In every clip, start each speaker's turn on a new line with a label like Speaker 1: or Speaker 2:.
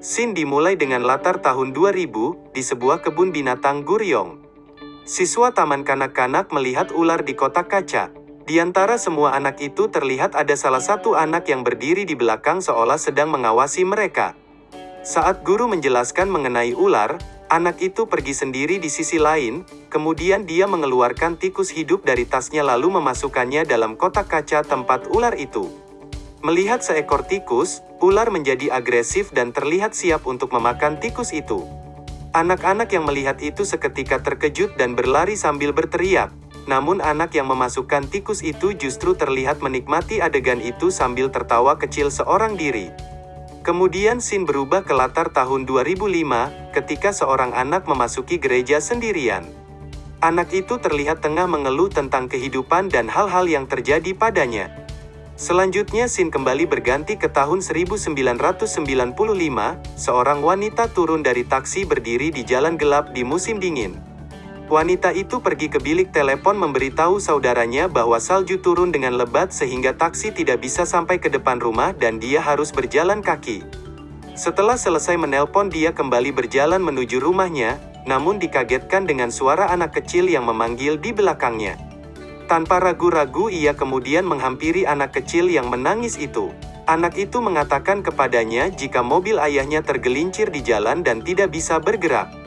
Speaker 1: Scene dimulai dengan latar tahun 2000, di sebuah kebun binatang Guryong. Siswa taman kanak-kanak melihat ular di kotak kaca. Di antara semua anak itu terlihat ada salah satu anak yang berdiri di belakang seolah sedang mengawasi mereka. Saat guru menjelaskan mengenai ular, anak itu pergi sendiri di sisi lain, kemudian dia mengeluarkan tikus hidup dari tasnya lalu memasukkannya dalam kotak kaca tempat ular itu. Melihat seekor tikus, ular menjadi agresif dan terlihat siap untuk memakan tikus itu. Anak-anak yang melihat itu seketika terkejut dan berlari sambil berteriak. Namun anak yang memasukkan tikus itu justru terlihat menikmati adegan itu sambil tertawa kecil seorang diri. Kemudian scene berubah ke latar tahun 2005, ketika seorang anak memasuki gereja sendirian. Anak itu terlihat tengah mengeluh tentang kehidupan dan hal-hal yang terjadi padanya. Selanjutnya scene kembali berganti ke tahun 1995, seorang wanita turun dari taksi berdiri di jalan gelap di musim dingin. Wanita itu pergi ke bilik telepon memberitahu saudaranya bahwa salju turun dengan lebat sehingga taksi tidak bisa sampai ke depan rumah dan dia harus berjalan kaki. Setelah selesai menelpon dia kembali berjalan menuju rumahnya, namun dikagetkan dengan suara anak kecil yang memanggil di belakangnya. Tanpa ragu-ragu ia kemudian menghampiri anak kecil yang menangis itu. Anak itu mengatakan kepadanya jika mobil ayahnya tergelincir di jalan dan tidak bisa bergerak.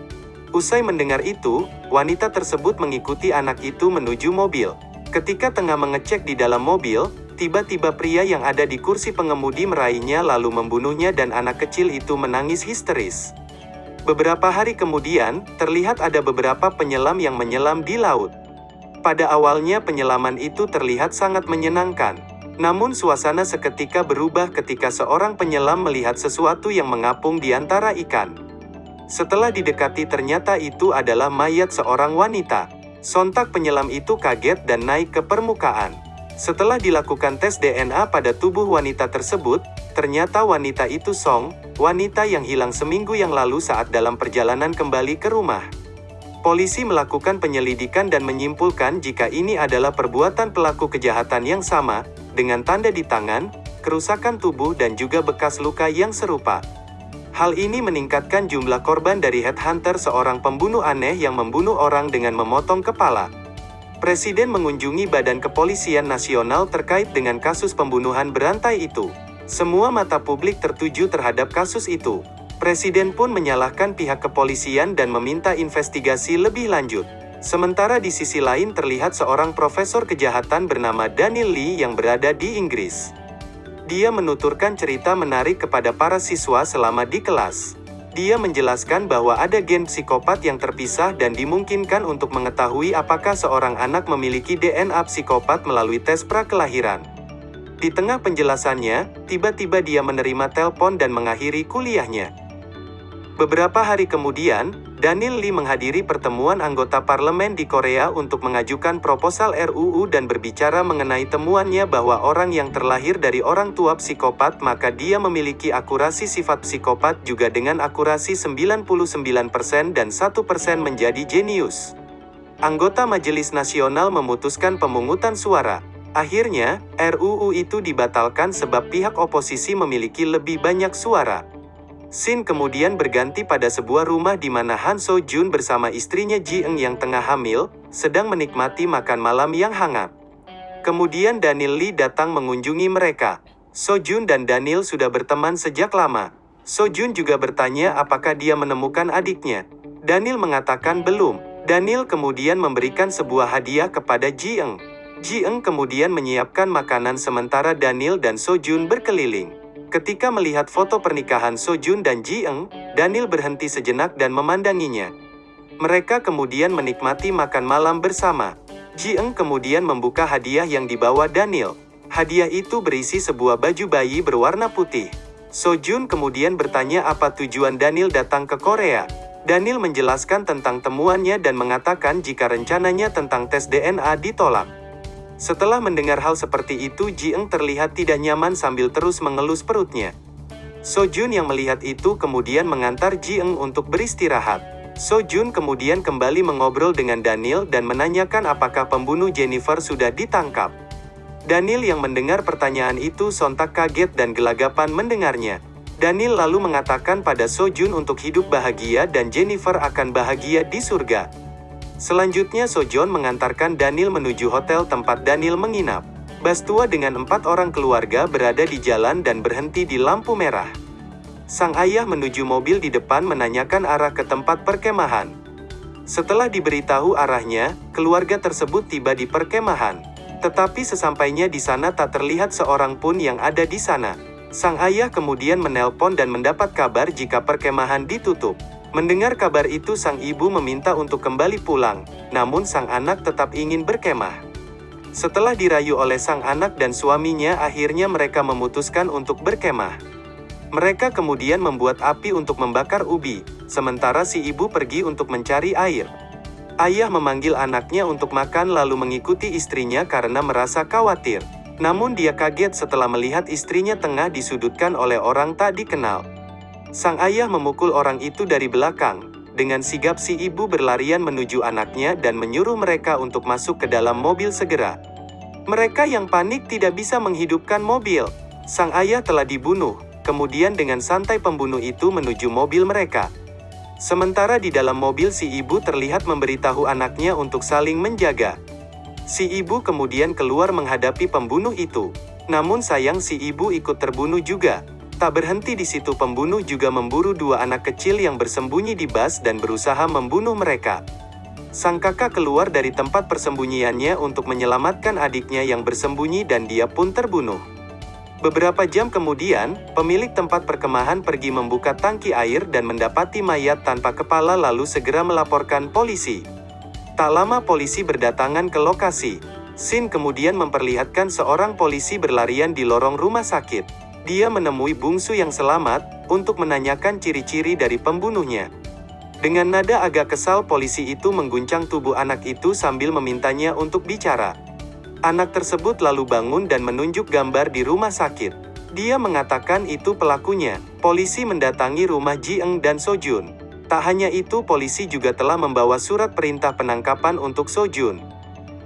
Speaker 1: Usai mendengar itu, wanita tersebut mengikuti anak itu menuju mobil. Ketika tengah mengecek di dalam mobil, tiba-tiba pria yang ada di kursi pengemudi meraihnya lalu membunuhnya dan anak kecil itu menangis histeris. Beberapa hari kemudian, terlihat ada beberapa penyelam yang menyelam di laut. Pada awalnya penyelaman itu terlihat sangat menyenangkan. Namun suasana seketika berubah ketika seorang penyelam melihat sesuatu yang mengapung di antara ikan. Setelah didekati ternyata itu adalah mayat seorang wanita. Sontak penyelam itu kaget dan naik ke permukaan. Setelah dilakukan tes DNA pada tubuh wanita tersebut, ternyata wanita itu Song, wanita yang hilang seminggu yang lalu saat dalam perjalanan kembali ke rumah. Polisi melakukan penyelidikan dan menyimpulkan jika ini adalah perbuatan pelaku kejahatan yang sama, dengan tanda di tangan, kerusakan tubuh dan juga bekas luka yang serupa. Hal ini meningkatkan jumlah korban dari headhunter seorang pembunuh aneh yang membunuh orang dengan memotong kepala. Presiden mengunjungi Badan Kepolisian Nasional terkait dengan kasus pembunuhan berantai itu. Semua mata publik tertuju terhadap kasus itu. Presiden pun menyalahkan pihak kepolisian dan meminta investigasi lebih lanjut. Sementara di sisi lain terlihat seorang profesor kejahatan bernama Daniel Lee yang berada di Inggris. Dia menuturkan cerita menarik kepada para siswa selama di kelas. Dia menjelaskan bahwa ada gen psikopat yang terpisah dan dimungkinkan untuk mengetahui apakah seorang anak memiliki DNA psikopat melalui tes prakelahiran. Di tengah penjelasannya, tiba-tiba dia menerima telepon dan mengakhiri kuliahnya. Beberapa hari kemudian, Daniel Lee menghadiri pertemuan anggota parlemen di Korea untuk mengajukan proposal RUU dan berbicara mengenai temuannya bahwa orang yang terlahir dari orang tua psikopat maka dia memiliki akurasi sifat psikopat juga dengan akurasi 99% dan 1% menjadi jenius. Anggota Majelis Nasional memutuskan pemungutan suara. Akhirnya, RUU itu dibatalkan sebab pihak oposisi memiliki lebih banyak suara. Scene kemudian berganti pada sebuah rumah di mana Han So Jun bersama istrinya Ji Eng yang tengah hamil, sedang menikmati makan malam yang hangat. Kemudian Daniel Lee datang mengunjungi mereka. So Jun dan Daniel sudah berteman sejak lama. So Jun juga bertanya apakah dia menemukan adiknya. Daniel mengatakan belum. Daniel kemudian memberikan sebuah hadiah kepada Ji Eng. Ji Eng kemudian menyiapkan makanan sementara Daniel dan So Jun berkeliling. Ketika melihat foto pernikahan Sojun dan Ji Eng, Daniel berhenti sejenak dan memandanginya. Mereka kemudian menikmati makan malam bersama. Ji Eng kemudian membuka hadiah yang dibawa Daniel. Hadiah itu berisi sebuah baju bayi berwarna putih. Sojun kemudian bertanya apa tujuan Daniel datang ke Korea. Daniel menjelaskan tentang temuannya dan mengatakan jika rencananya tentang tes DNA ditolak. Setelah mendengar hal seperti itu Ji Eng terlihat tidak nyaman sambil terus mengelus perutnya. So Jun yang melihat itu kemudian mengantar Ji Eng untuk beristirahat. So Jun kemudian kembali mengobrol dengan Daniel dan menanyakan apakah pembunuh Jennifer sudah ditangkap. Daniel yang mendengar pertanyaan itu sontak kaget dan gelagapan mendengarnya. Daniel lalu mengatakan pada Sojun untuk hidup bahagia dan Jennifer akan bahagia di surga. Selanjutnya Sojon mengantarkan Daniel menuju hotel tempat Daniel menginap. Bastua dengan empat orang keluarga berada di jalan dan berhenti di lampu merah. Sang ayah menuju mobil di depan menanyakan arah ke tempat perkemahan. Setelah diberitahu arahnya, keluarga tersebut tiba di perkemahan. Tetapi sesampainya di sana tak terlihat seorang pun yang ada di sana. Sang ayah kemudian menelpon dan mendapat kabar jika perkemahan ditutup. Mendengar kabar itu sang ibu meminta untuk kembali pulang, namun sang anak tetap ingin berkemah. Setelah dirayu oleh sang anak dan suaminya akhirnya mereka memutuskan untuk berkemah. Mereka kemudian membuat api untuk membakar ubi, sementara si ibu pergi untuk mencari air. Ayah memanggil anaknya untuk makan lalu mengikuti istrinya karena merasa khawatir. Namun dia kaget setelah melihat istrinya tengah disudutkan oleh orang tak dikenal. Sang ayah memukul orang itu dari belakang. Dengan sigap si ibu berlarian menuju anaknya dan menyuruh mereka untuk masuk ke dalam mobil segera. Mereka yang panik tidak bisa menghidupkan mobil. Sang ayah telah dibunuh, kemudian dengan santai pembunuh itu menuju mobil mereka. Sementara di dalam mobil si ibu terlihat memberitahu anaknya untuk saling menjaga. Si ibu kemudian keluar menghadapi pembunuh itu. Namun sayang si ibu ikut terbunuh juga. Tak berhenti di situ pembunuh juga memburu dua anak kecil yang bersembunyi di bas dan berusaha membunuh mereka. Sang kakak keluar dari tempat persembunyiannya untuk menyelamatkan adiknya yang bersembunyi dan dia pun terbunuh. Beberapa jam kemudian, pemilik tempat perkemahan pergi membuka tangki air dan mendapati mayat tanpa kepala lalu segera melaporkan polisi. Tak lama polisi berdatangan ke lokasi. Sin kemudian memperlihatkan seorang polisi berlarian di lorong rumah sakit. Dia menemui bungsu yang selamat, untuk menanyakan ciri-ciri dari pembunuhnya. Dengan nada agak kesal polisi itu mengguncang tubuh anak itu sambil memintanya untuk bicara. Anak tersebut lalu bangun dan menunjuk gambar di rumah sakit. Dia mengatakan itu pelakunya. Polisi mendatangi rumah Ji Eng dan Sojun. Tak hanya itu polisi juga telah membawa surat perintah penangkapan untuk Sojun.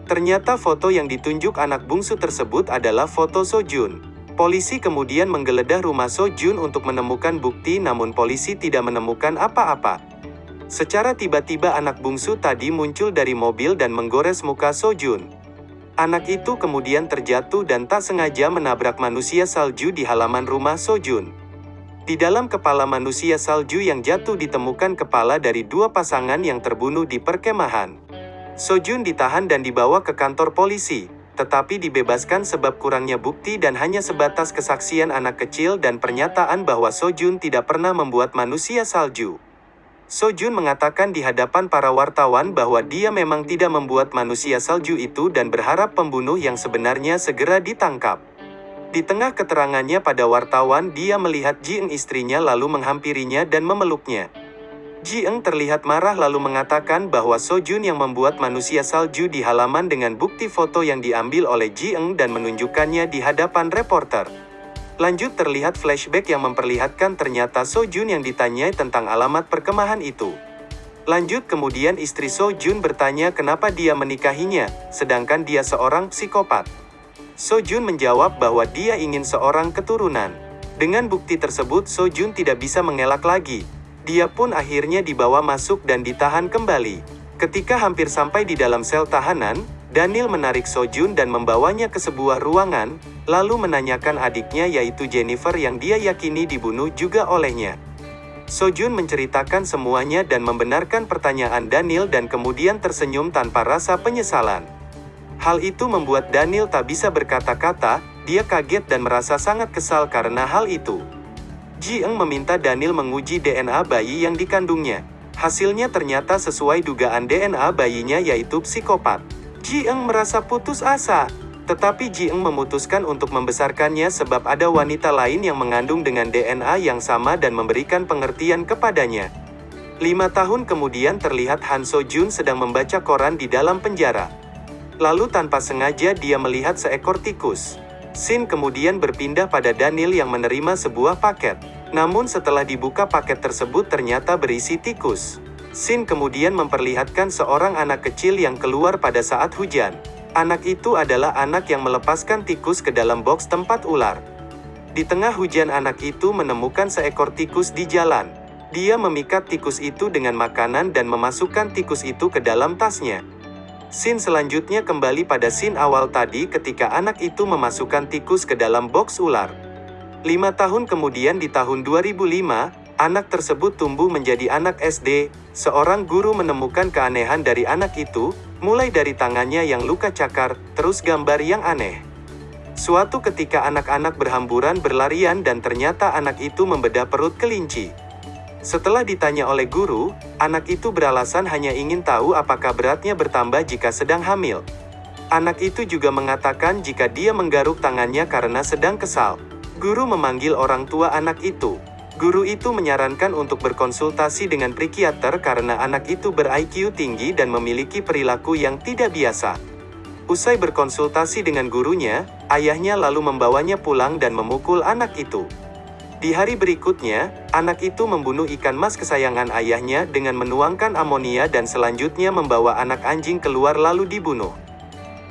Speaker 1: Ternyata foto yang ditunjuk anak bungsu tersebut adalah foto Sojun. Polisi kemudian menggeledah rumah Sojun untuk menemukan bukti namun polisi tidak menemukan apa-apa. Secara tiba-tiba anak bungsu tadi muncul dari mobil dan menggores muka Sojun. Anak itu kemudian terjatuh dan tak sengaja menabrak manusia salju di halaman rumah Sojun. Di dalam kepala manusia salju yang jatuh ditemukan kepala dari dua pasangan yang terbunuh di perkemahan. Sojun ditahan dan dibawa ke kantor polisi, tetapi dibebaskan sebab kurangnya bukti dan hanya sebatas kesaksian anak kecil dan pernyataan bahwa Sojun tidak pernah membuat manusia salju. Sojun mengatakan di hadapan para wartawan bahwa dia memang tidak membuat manusia salju itu dan berharap pembunuh yang sebenarnya segera ditangkap. Di tengah keterangannya pada wartawan dia melihat Ji Eng istrinya lalu menghampirinya dan memeluknya. Ji Eng terlihat marah lalu mengatakan bahwa Sojun yang membuat manusia salju di halaman dengan bukti foto yang diambil oleh Ji Eng dan menunjukkannya di hadapan reporter. Lanjut terlihat flashback yang memperlihatkan ternyata Sojun yang ditanyai tentang alamat perkemahan itu. Lanjut kemudian istri Sojun bertanya kenapa dia menikahinya, sedangkan dia seorang psikopat. Sojun menjawab bahwa dia ingin seorang keturunan. Dengan bukti tersebut Sojun tidak bisa mengelak lagi. Dia pun akhirnya dibawa masuk dan ditahan kembali. Ketika hampir sampai di dalam sel tahanan, Daniel menarik Sojun dan membawanya ke sebuah ruangan, lalu menanyakan adiknya yaitu Jennifer yang dia yakini dibunuh juga olehnya. Sojun menceritakan semuanya dan membenarkan pertanyaan Daniel dan kemudian tersenyum tanpa rasa penyesalan. Hal itu membuat Daniel tak bisa berkata-kata, dia kaget dan merasa sangat kesal karena hal itu. Ji Eng meminta Daniel menguji DNA bayi yang dikandungnya. Hasilnya ternyata sesuai dugaan DNA bayinya yaitu psikopat. Ji Eng merasa putus asa, tetapi Ji Eng memutuskan untuk membesarkannya sebab ada wanita lain yang mengandung dengan DNA yang sama dan memberikan pengertian kepadanya. Lima tahun kemudian terlihat Han So Jun sedang membaca koran di dalam penjara. Lalu tanpa sengaja dia melihat seekor tikus. Sin kemudian berpindah pada Daniel yang menerima sebuah paket. Namun setelah dibuka paket tersebut ternyata berisi tikus. Sin kemudian memperlihatkan seorang anak kecil yang keluar pada saat hujan. Anak itu adalah anak yang melepaskan tikus ke dalam box tempat ular. Di tengah hujan anak itu menemukan seekor tikus di jalan. Dia memikat tikus itu dengan makanan dan memasukkan tikus itu ke dalam tasnya. Scene selanjutnya kembali pada scene awal tadi ketika anak itu memasukkan tikus ke dalam box ular. Lima tahun kemudian di tahun 2005, anak tersebut tumbuh menjadi anak SD. Seorang guru menemukan keanehan dari anak itu, mulai dari tangannya yang luka cakar, terus gambar yang aneh. Suatu ketika anak-anak berhamburan berlarian dan ternyata anak itu membedah perut kelinci. Setelah ditanya oleh guru, anak itu beralasan hanya ingin tahu apakah beratnya bertambah jika sedang hamil. Anak itu juga mengatakan jika dia menggaruk tangannya karena sedang kesal. Guru memanggil orang tua anak itu. Guru itu menyarankan untuk berkonsultasi dengan psikiater karena anak itu ber-IQ tinggi dan memiliki perilaku yang tidak biasa. Usai berkonsultasi dengan gurunya, ayahnya lalu membawanya pulang dan memukul anak itu. Di hari berikutnya, anak itu membunuh ikan mas kesayangan ayahnya dengan menuangkan amonia dan selanjutnya membawa anak anjing keluar lalu dibunuh.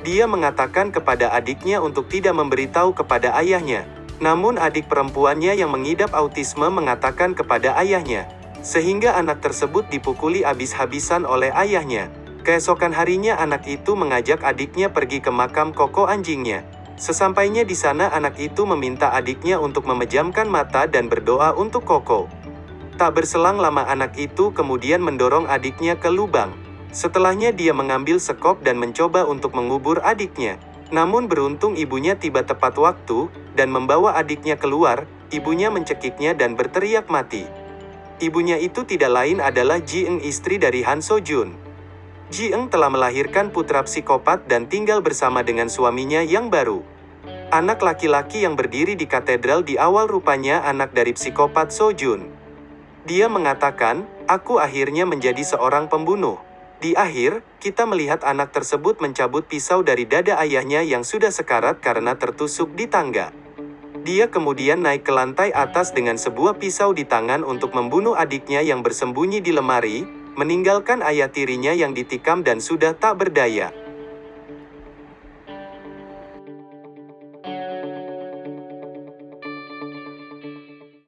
Speaker 1: Dia mengatakan kepada adiknya untuk tidak memberitahu kepada ayahnya. Namun adik perempuannya yang mengidap autisme mengatakan kepada ayahnya. Sehingga anak tersebut dipukuli habis-habisan oleh ayahnya. Keesokan harinya anak itu mengajak adiknya pergi ke makam koko anjingnya. Sesampainya di sana anak itu meminta adiknya untuk memejamkan mata dan berdoa untuk Koko. Tak berselang lama anak itu kemudian mendorong adiknya ke lubang. Setelahnya dia mengambil sekop dan mencoba untuk mengubur adiknya. Namun beruntung ibunya tiba tepat waktu, dan membawa adiknya keluar, ibunya mencekiknya dan berteriak mati. Ibunya itu tidak lain adalah Ji istri dari Han So Jun. Ji Eng telah melahirkan putra psikopat dan tinggal bersama dengan suaminya yang baru. Anak laki-laki yang berdiri di katedral di awal rupanya anak dari psikopat So Jun. Dia mengatakan, aku akhirnya menjadi seorang pembunuh. Di akhir, kita melihat anak tersebut mencabut pisau dari dada ayahnya yang sudah sekarat karena tertusuk di tangga. Dia kemudian naik ke lantai atas dengan sebuah pisau di tangan untuk membunuh adiknya yang bersembunyi di lemari, meninggalkan ayah tirinya yang ditikam dan sudah tak berdaya.